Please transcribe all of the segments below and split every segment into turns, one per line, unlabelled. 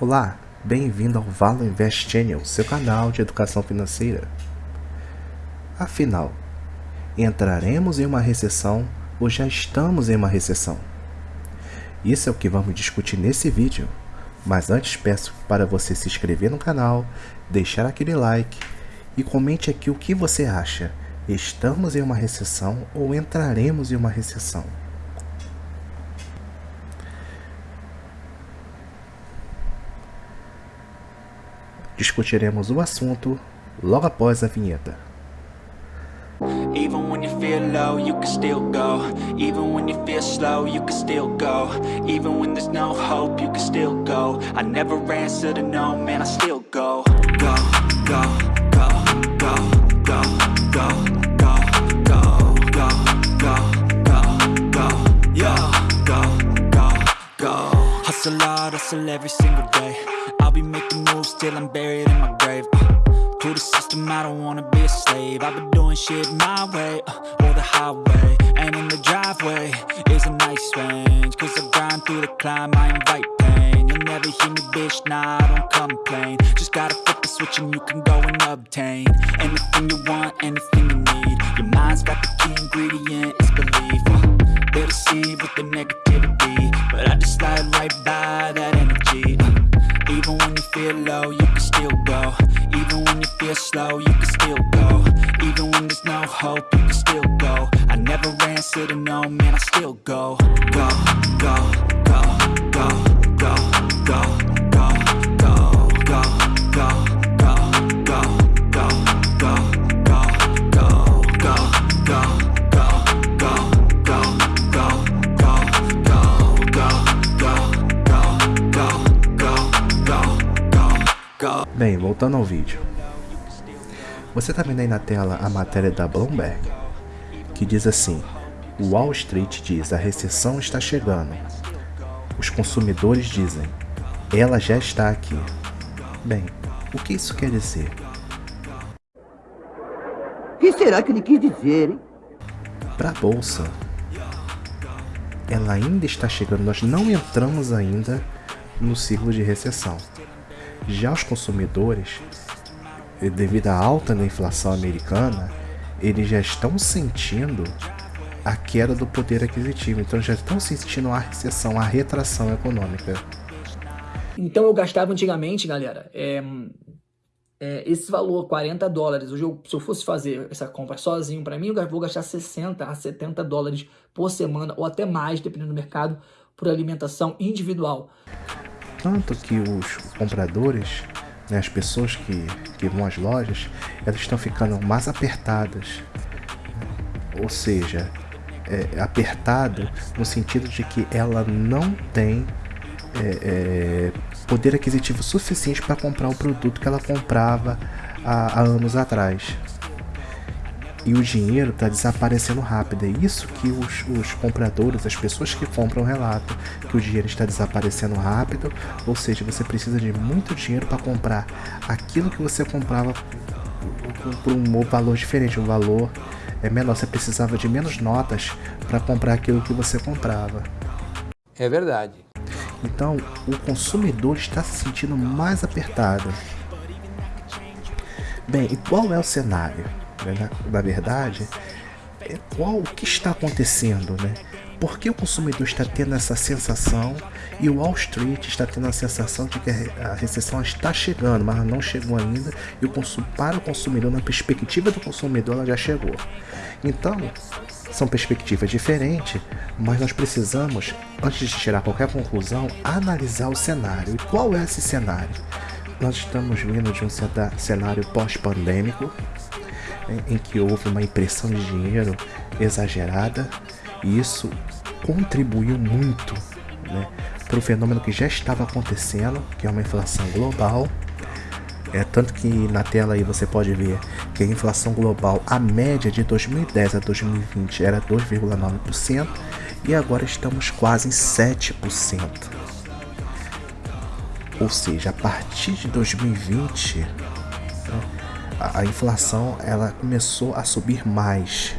Olá, bem-vindo ao Valo Invest Channel, seu canal de educação financeira. Afinal, entraremos em uma recessão ou já estamos em uma recessão? Isso é o que vamos discutir nesse vídeo, mas antes peço para você se inscrever no canal, deixar aquele like e comente aqui o que você acha. Estamos em uma recessão ou entraremos em uma recessão? Discutiremos o assunto logo após a vinheta. Even when you feel low, you can still go Even when you feel slow, you can still go Even when there's no hope, you can still go I never answer to no, man, I still go Go, go, go, go, go, go, go, go, go, go, go, go, yo, go, go, go Hustle hard, hustle every single day moves till I'm buried in my grave. Uh, To the system, I don't wanna be a slave. I've been doing shit my way, uh, or the highway And in the driveway is a nice range. Cause I grind through the climb, I invite pain. You'll never hear me, bitch, nah, I don't complain. Just gotta flip the switch and you can go and obtain Anything you want, anything you need. Your mind's got the key ingredient, it's belief. Uh, They with the negativity slow, you can still go Even when there's no hope, you can still go I never answer to no, man, I still go Go, go, go, go, go, go, go, go, go, go, go, go, go, go, go, go, go, go, Bem, voltando ao vídeo. Você está vendo aí na tela a matéria da Bloomberg, que diz assim, Wall Street diz, a recessão está chegando. Os consumidores dizem, ela já está aqui. Bem, o que isso quer dizer?
O que será que ele quis dizer, hein?
Para a Bolsa, ela ainda está chegando, nós não entramos ainda no ciclo de recessão. Já os consumidores, devido à alta da inflação americana, eles já estão sentindo a queda do poder aquisitivo, então já estão sentindo a recessão, a retração econômica.
Então eu gastava antigamente, galera, é, é, esse valor, 40 dólares, hoje eu, se eu fosse fazer essa compra sozinho, para mim eu vou gastar 60 a 70 dólares por semana, ou até mais, dependendo do mercado, por alimentação individual.
Tanto que os compradores, né, as pessoas que, que vão às lojas, elas estão ficando mais apertadas. Ou seja, é, apertado no sentido de que ela não tem é, é, poder aquisitivo suficiente para comprar o produto que ela comprava há, há anos atrás e o dinheiro está desaparecendo rápido. É isso que os, os, compradores, as pessoas que compram relatam, que o dinheiro está desaparecendo rápido, ou seja, você precisa de muito dinheiro para comprar aquilo que você comprava por um valor diferente, um valor é menor. Você precisava de menos notas para comprar aquilo que você comprava.
É verdade.
Então, o consumidor está se sentindo mais apertado. Bem, e qual é o cenário? Né, na verdade, é qual o que está acontecendo, né? Por que o consumidor está tendo essa sensação e o Wall Street está tendo a sensação de que a recessão está chegando, mas não chegou ainda e o para o consumidor, na perspectiva do consumidor, ela já chegou. Então, são perspectivas diferentes, mas nós precisamos, antes de tirar qualquer conclusão, analisar o cenário. E qual é esse cenário? Nós estamos vindo de um cenário pós-pandêmico, em que houve uma impressão de dinheiro exagerada e isso contribuiu muito né, para o fenômeno que já estava acontecendo, que é uma inflação global. É, tanto que na tela aí você pode ver que a inflação global, a média de 2010 a 2020 era 2,9% e agora estamos quase em 7%. Ou seja, a partir de 2020, né, a, inflação ela começou a subir mais,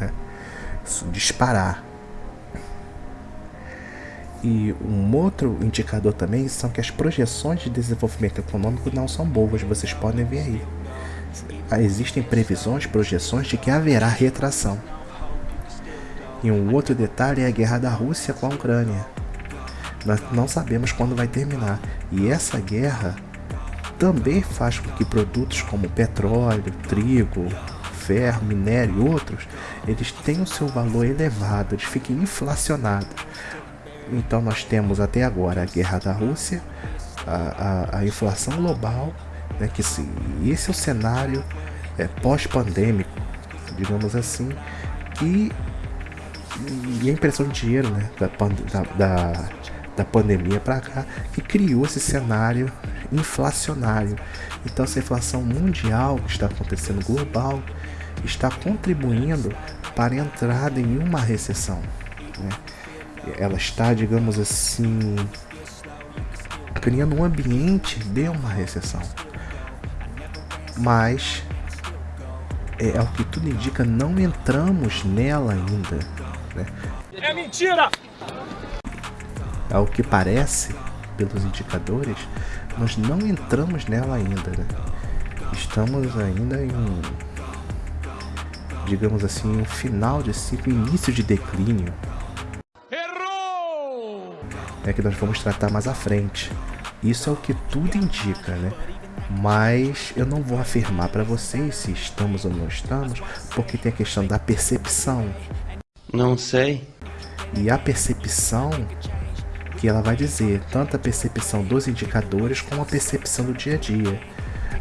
né? disparar. E um outro indicador também são que as projeções de desenvolvimento econômico não são boas, vocês podem ver aí. Existem previsões, projeções de que haverá retração. E um outro detalhe é a guerra da Rússia com a Ucrânia. Nós não sabemos quando vai terminar. E essa guerra também faz com que produtos como petróleo, trigo, ferro, minério e outros, eles tenham seu valor elevado, eles fiquem inflacionados. Então nós temos até agora a guerra da Rússia, a, a, a inflação global, né, que se, esse é o cenário é, pós-pandêmico, digamos assim, que e a impressão de dinheiro né, da, da, da, da pandemia para cá, que criou esse cenário inflacionário. Então essa inflação mundial que está acontecendo global está contribuindo para a entrada em uma recessão. Né? Ela está, digamos assim, criando um ambiente de uma recessão. Mas é, é o que tudo indica, não entramos nela ainda. Né?
É mentira!
Ao que parece, pelos indicadores, nós não entramos nela ainda. Né? Estamos ainda em digamos assim, um final de ciclo, início de declínio.
Errou!
É que nós vamos tratar mais à frente. Isso é o que tudo indica, né? Mas eu não vou afirmar para vocês se estamos ou não estamos, porque tem a questão da percepção.
Não sei.
E a percepção que ela vai dizer, tanto a percepção dos indicadores como a percepção do dia a dia.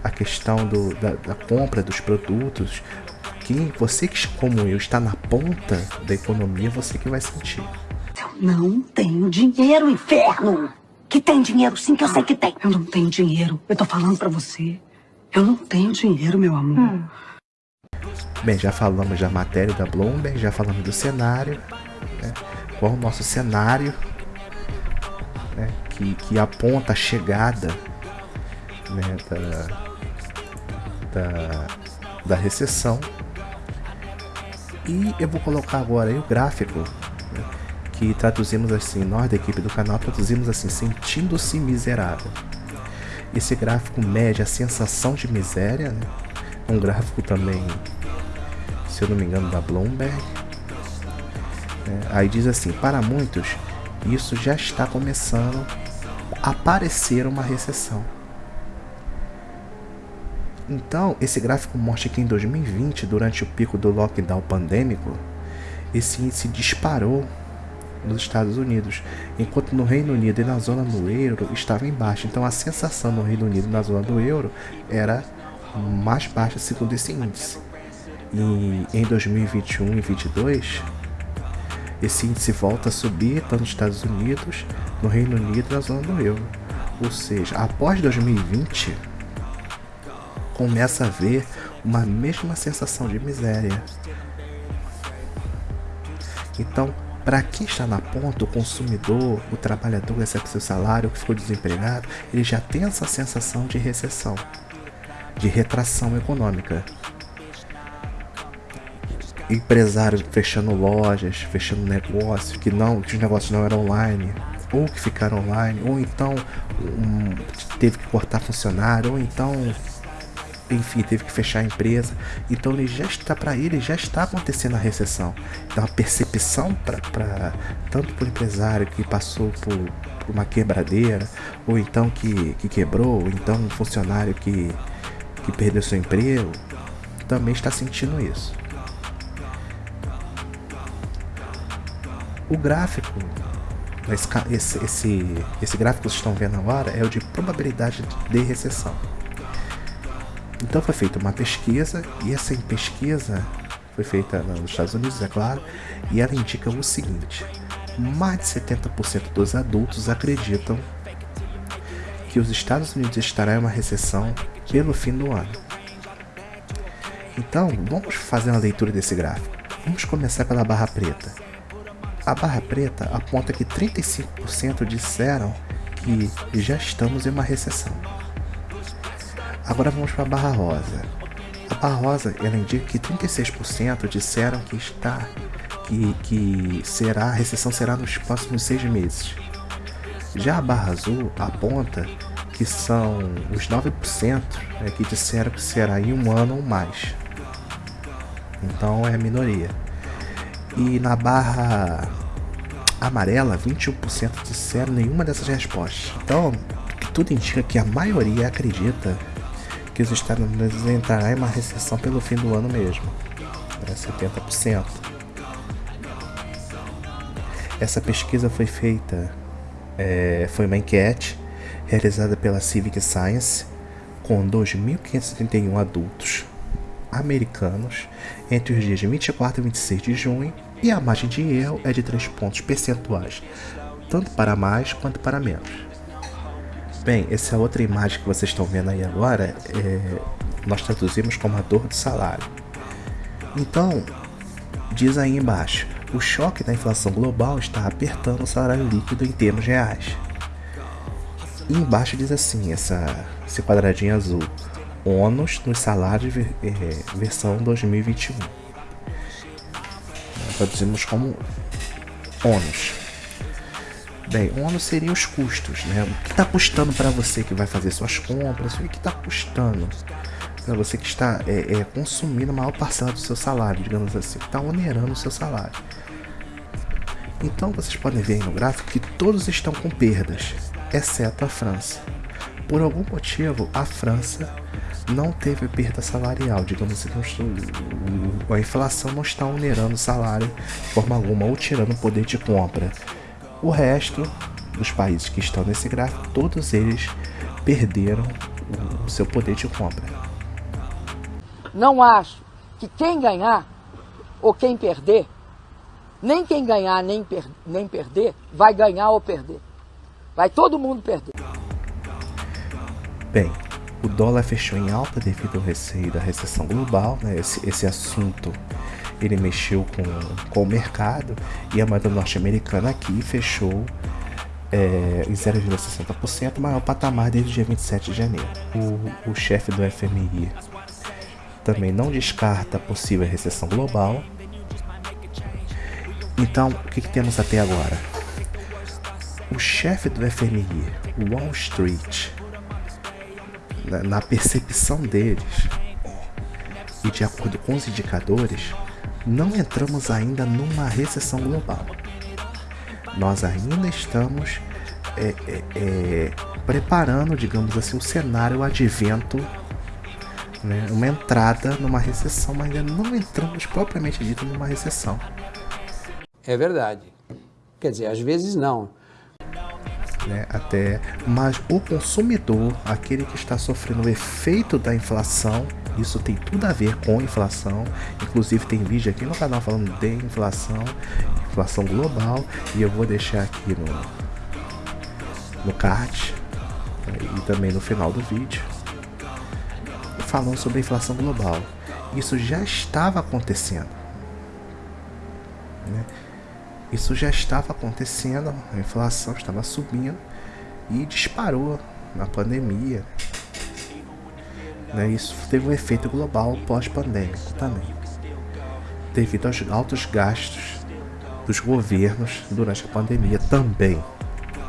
A questão do, da, da compra dos produtos, que você que, como eu, está na ponta da economia, você que vai sentir.
Eu não tenho dinheiro, inferno! Que tem dinheiro sim, que eu sei que tem. Eu não tenho dinheiro. Eu tô falando pra você. Eu não tenho dinheiro, meu amor. Hum.
Bem, já falamos da matéria da Bloomberg, já falamos do cenário. Né? Qual o nosso cenário né? que, que aponta a chegada né? da, da, da recessão e eu vou colocar agora aí o gráfico, né, que traduzimos assim, nós da equipe do canal traduzimos assim, sentindo-se miserável. Esse gráfico mede a sensação de miséria, né? um gráfico também, se eu não me engano, da Bloomberg. É, aí diz assim, para muitos, isso já está começando a aparecer uma recessão. Então, esse gráfico mostra que em 2020, durante o pico do lockdown pandêmico, esse índice disparou nos Estados Unidos, enquanto no Reino Unido e na zona do euro estava em baixa. Então a sensação no Reino Unido e na zona do euro era mais baixa segundo esse índice. E em 2021 e 2022, esse índice volta a subir tanto nos Estados Unidos, no Reino Unido e na zona do euro. Ou seja, após 2020, começa a ver uma mesma sensação de miséria. Então, para quem está na ponta, o consumidor, o trabalhador que recebe seu salário, que ficou desempregado, ele já tem essa sensação de recessão, de retração econômica. Empresários fechando lojas, fechando negócios, que não, que os negócios não eram online, ou que ficaram online, ou então um, teve que cortar funcionário, ou então enfim, teve que fechar a empresa. Então ele já está para ele já está acontecendo a recessão. Então a percepção para tanto para o empresário que passou por, por, uma quebradeira, ou então que, que quebrou, ou então um funcionário que, que perdeu seu emprego, também está sentindo isso. O gráfico, esse, esse, esse gráfico que vocês estão vendo agora é o de probabilidade de recessão. Então foi feita uma pesquisa, e essa pesquisa foi feita nos Estados Unidos, é claro, e ela indica o seguinte: mais de 70% dos adultos acreditam que os Estados Unidos estarão em uma recessão pelo fim do ano. Então, vamos fazer uma leitura desse gráfico. Vamos começar pela barra preta. A barra preta aponta que 35% disseram que já estamos em uma recessão. Agora vamos para a barra rosa. A barra rosa ela indica que 36% disseram que está que, que será a recessão será nos próximos seis meses. Já a barra azul aponta que são os 9% é, que disseram que será em um ano ou mais. Então é a minoria. E na barra amarela, 21% disseram nenhuma dessas respostas. Então, tudo indica que a maioria acredita que os Estados Unidos entrará em uma recessão pelo fim do ano mesmo. Né, 70%. Essa pesquisa foi feita, é, foi uma enquete realizada pela Civic Science com 2.531 adultos americanos entre os dias de 24 e 26 de junho e a margem de erro é de 3 pontos percentuais, tanto para mais quanto para menos. Bem, essa outra imagem que vocês estão vendo aí agora, é, nós traduzimos como a dor do salário. Então, diz aí embaixo, o choque da inflação global está apertando o salário líquido em termos reais. E embaixo diz assim, essa, esse quadradinho azul, ônus nos salários é, versão 2021. Traduzimos como ônus. Bem, ônus seria os custos, né? O que está custando para você que vai fazer suas compras? O que está custando para você que está é, é, consumindo a maior parcela do seu salário, digamos assim, está onerando o seu salário. Então vocês podem ver no gráfico que todos estão com perdas, exceto a França. Por algum motivo, a França não teve perda salarial, digamos assim, a inflação não está onerando o salário de forma alguma ou tirando o poder de compra. O resto dos países que estão nesse gráfico, todos eles perderam o seu poder de compra.
Não acho que quem ganhar ou quem perder, nem quem ganhar nem, per nem perder, vai ganhar ou perder. Vai todo mundo perder.
Bem, o dólar fechou em alta devido ao receio da recessão global, né? esse, esse assunto ele mexeu com, com o mercado e a moeda norte-americana aqui fechou é, em 0,60%, maior patamar desde o dia 27 de janeiro. O, o chefe do FMI também não descarta possível recessão global. Então, o que, que temos até agora? O chefe do FMI, Wall Street, na percepção deles e de acordo com os indicadores, não entramos ainda numa recessão global. Nós ainda estamos é, é, é, preparando, digamos assim, um cenário, o advento, né, uma entrada numa recessão, mas ainda não entramos propriamente dito numa recessão.
É verdade. Quer dizer, às vezes não.
Né, até, mas o consumidor, aquele que está sofrendo o efeito da inflação, isso tem tudo a ver com inflação. Inclusive tem vídeo aqui no canal falando de inflação, inflação global, e eu vou deixar aqui no no card né, e também no final do vídeo falando sobre a inflação global. Isso já estava acontecendo. Né? Isso já estava acontecendo, a inflação estava subindo e disparou na pandemia. Né? Isso teve um efeito global pós-pandêmico também, devido aos altos gastos dos governos durante a pandemia também.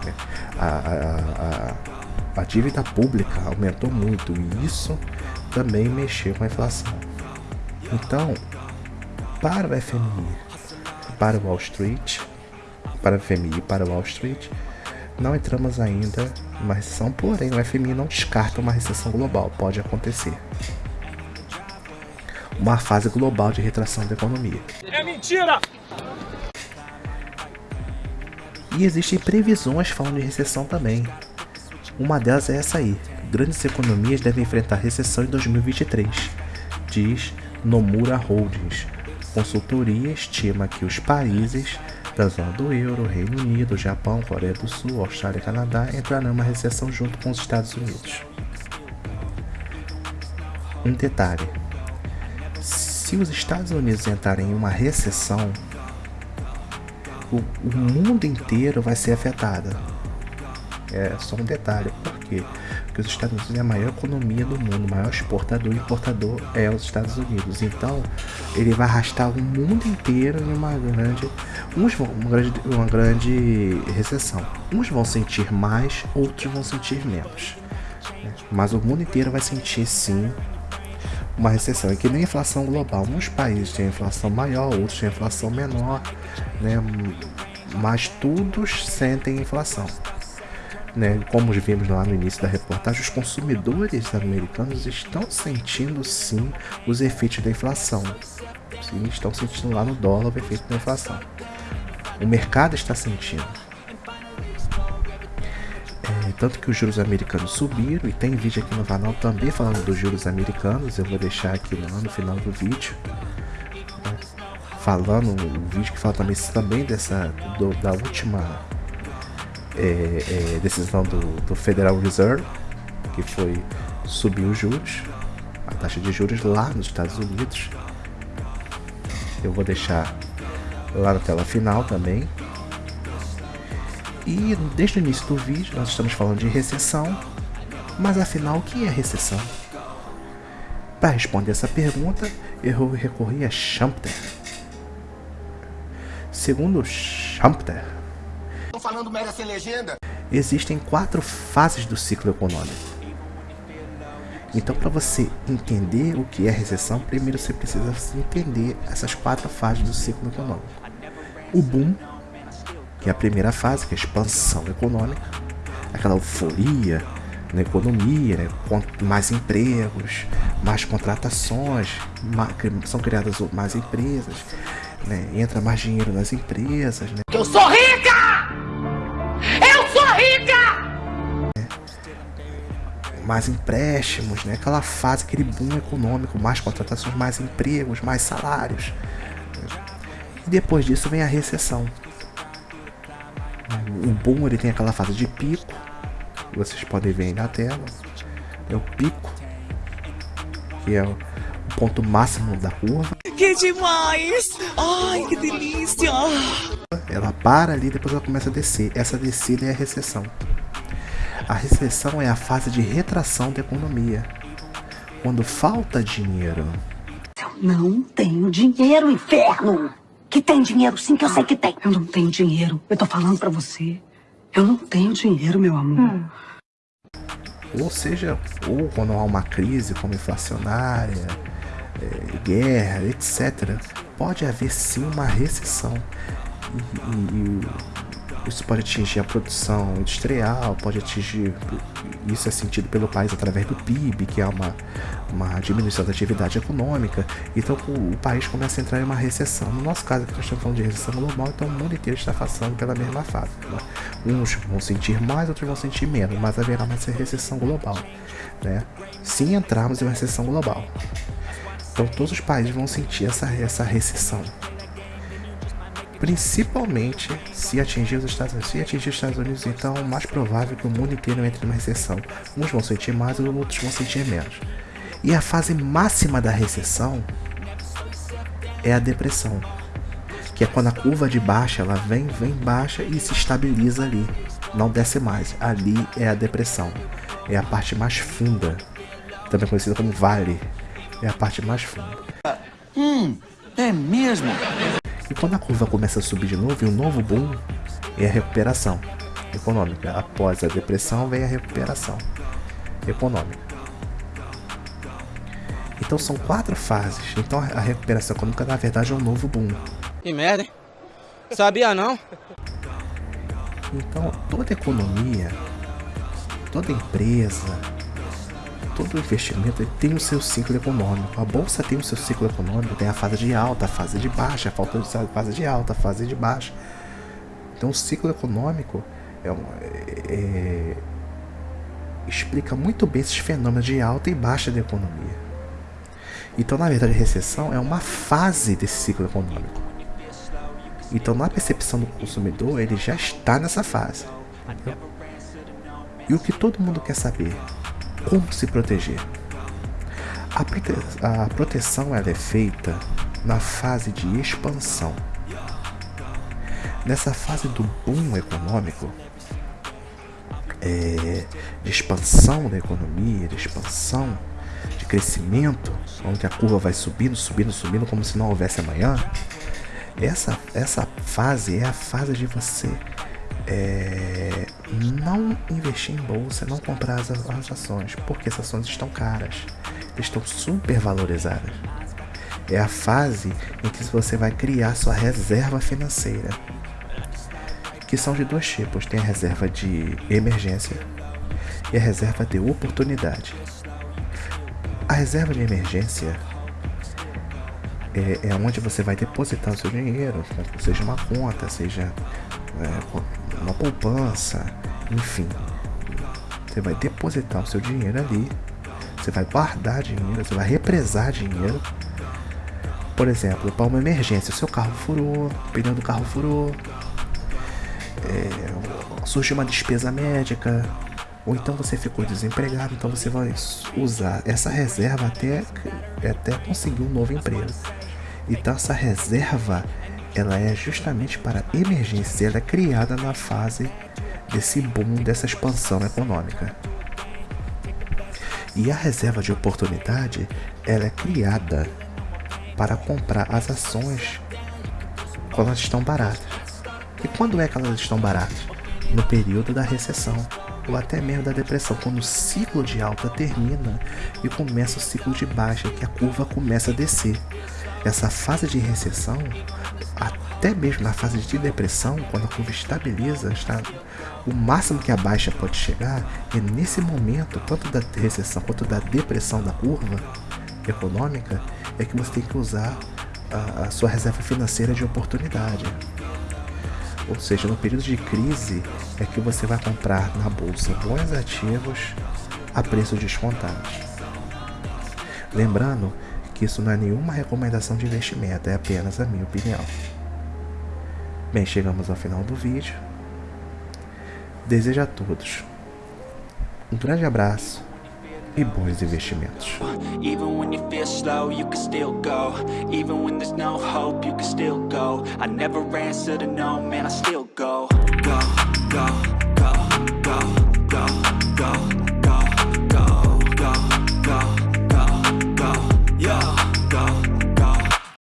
Né? A, a, a, a dívida pública aumentou muito e isso também mexeu com a inflação. Então, para o FMI, para o Wall Street, para o FMI e para o Wall Street, não entramos ainda em uma recessão, porém o FMI não descarta uma recessão global, pode acontecer. Uma fase global de retração da economia.
É mentira!
E existem previsões falando de recessão também. Uma delas é essa aí. Grandes economias devem enfrentar recessão em 2023, diz Nomura Holdings. Consultoria estima que os países da zona do euro, Reino Unido, Japão, Coreia do Sul, Austrália e Canadá entrarão em uma recessão junto com os Estados Unidos. Um detalhe: se os Estados Unidos entrarem em uma recessão, o, o mundo inteiro vai ser afetado. É só um detalhe. Por quê? Porque os Estados Unidos é a maior economia do mundo, o maior exportador e importador é os Estados Unidos. Então, ele vai arrastar o mundo inteiro em uma grande, uns uma grande, uma grande recessão. Uns vão sentir mais, outros vão sentir menos. Né? Mas o mundo inteiro vai sentir sim uma recessão. É que nem inflação global. Uns países têm inflação maior, outros têm inflação menor, né? Mas todos sentem inflação. Né? Como vimos lá no início da reportagem, os consumidores americanos estão sentindo sim os efeitos da inflação. Sim, estão sentindo lá no dólar o efeito da inflação. O mercado está sentindo. É, tanto que os juros americanos subiram e tem vídeo aqui no canal também falando dos juros americanos. Eu vou deixar aqui lá no final do vídeo. Né? Falando, o vídeo que fala também, também dessa, do, da última é, é, decisão do, do Federal Reserve, que foi subir os juros, a taxa de juros lá nos Estados Unidos. Eu vou deixar lá na tela final também. E desde o início do vídeo nós estamos falando de recessão, mas afinal o que é recessão? Para responder essa pergunta, eu recorri a Schumpeter. Segundo Schumpeter,
falando merda sem legenda.
Existem quatro fases do ciclo econômico. Então, para você entender o que é recessão, primeiro você precisa entender essas quatro fases do ciclo econômico. O boom, que é a primeira fase, que é a expansão econômica, aquela euforia na economia, né? mais empregos, mais contratações, são criadas mais empresas, né? entra mais dinheiro nas empresas. Né?
Eu sou rica!
Mais empréstimos, né? aquela fase, aquele boom econômico, mais contratações, mais empregos, mais salários. E depois disso vem a recessão. O boom ele tem aquela fase de pico, vocês podem ver aí na tela. É o pico, que é o ponto máximo da curva.
Que demais! Ai, que delícia!
Ela para ali, depois ela começa a descer. Essa descida é a recessão. A recessão é a fase de retração da economia, quando falta dinheiro.
Eu não tenho dinheiro, inferno! Que tem dinheiro sim, que eu sei que tem. Eu não tenho dinheiro. Eu tô falando pra você. Eu não tenho dinheiro, meu amor. Hum.
Ou seja, ou quando há uma crise como inflacionária, é, guerra, etc., pode haver sim uma recessão. E, e, isso pode atingir a produção industrial, pode atingir. Isso é sentido pelo país através do PIB, que é uma, uma diminuição da atividade econômica. Então o, o país começa a entrar em uma recessão. No nosso caso, aqui nós estamos falando de recessão global, então o mundo inteiro está passando pela mesma fase. Né? Uns vão sentir mais, outros vão sentir menos, mas haverá uma recessão global. Né? Se entrarmos em uma recessão global. Então todos os países vão sentir essa, essa recessão principalmente se atingir os Estados Unidos. Se atingir os Estados Unidos, então é mais provável que o mundo inteiro entre numa recessão. Uns vão sentir mais, outros vão sentir menos. E a fase máxima da recessão é a depressão, que é quando a curva de baixa ela vem, vem baixa e se estabiliza ali, não desce mais. Ali é a depressão, é a parte mais funda, também conhecida como vale, é a parte mais funda.
Hum, é mesmo?
E quando a curva começa a subir de novo, e um novo boom é a recuperação econômica. Após a depressão vem a recuperação econômica. Então são quatro fases. Então a recuperação econômica na verdade é um novo boom.
Que merda, hein? Sabia não?
Então toda economia, toda empresa, todo investimento tem o seu ciclo econômico. A bolsa tem o seu ciclo econômico, tem a fase de alta, a fase de baixa, a falta de fase de alta, a fase de baixa. Então o ciclo econômico é, é, é, explica muito bem esses fenômenos de alta e baixa da economia. Então, na verdade, a recessão é uma fase desse ciclo econômico. Então, na percepção do consumidor, ele já está nessa fase. Entendeu? E o que todo mundo quer saber? Como se proteger? A, prote a proteção é feita na fase de expansão. Nessa fase do boom econômico, é, de expansão da economia, de expansão, de crescimento, onde a curva vai subindo, subindo, subindo, como se não houvesse amanhã. Essa, essa fase é a fase de você é, não investir em bolsa, não comprar as, as ações, porque as ações estão caras, estão super valorizadas. É a fase em que você vai criar sua reserva financeira, que são de dois tipos: tem a reserva de emergência e a reserva de oportunidade. A reserva de emergência é, é onde você vai depositar o seu dinheiro, seja uma conta, seja é, uma poupança, enfim. Você vai depositar o seu dinheiro ali, você vai guardar dinheiro, você vai represar dinheiro. Por exemplo, para uma emergência, seu carro furou, o pneu do carro furou, é, surgiu uma despesa médica, ou então você ficou desempregado, então você vai usar essa reserva até, até conseguir um novo emprego. Então essa reserva ela é justamente para emergência, ela é criada na fase desse boom, dessa expansão econômica. E a reserva de oportunidade, ela é criada para comprar as ações quando elas estão baratas. E quando é que elas estão baratas? No período da recessão ou até mesmo da depressão, quando o ciclo de alta termina e começa o ciclo de baixa, que a curva começa a descer. Essa fase de recessão, até mesmo na fase de depressão, quando a curva estabiliza, está o máximo que a baixa pode chegar, é nesse momento, tanto da recessão quanto da depressão da curva econômica, é que você tem que usar a, a sua reserva financeira de oportunidade. Ou seja, no período de crise é que você vai comprar na bolsa bons ativos a preços descontados. Lembrando que isso não é nenhuma recomendação de investimento, é apenas a minha opinião. Bem, chegamos ao final do vídeo. Desejo a todos um grande abraço e bons investimentos.
Even when you feel slow, you can still go. Even when there's no hope, you can still go. I never answer to no, man, I still go. Go, go.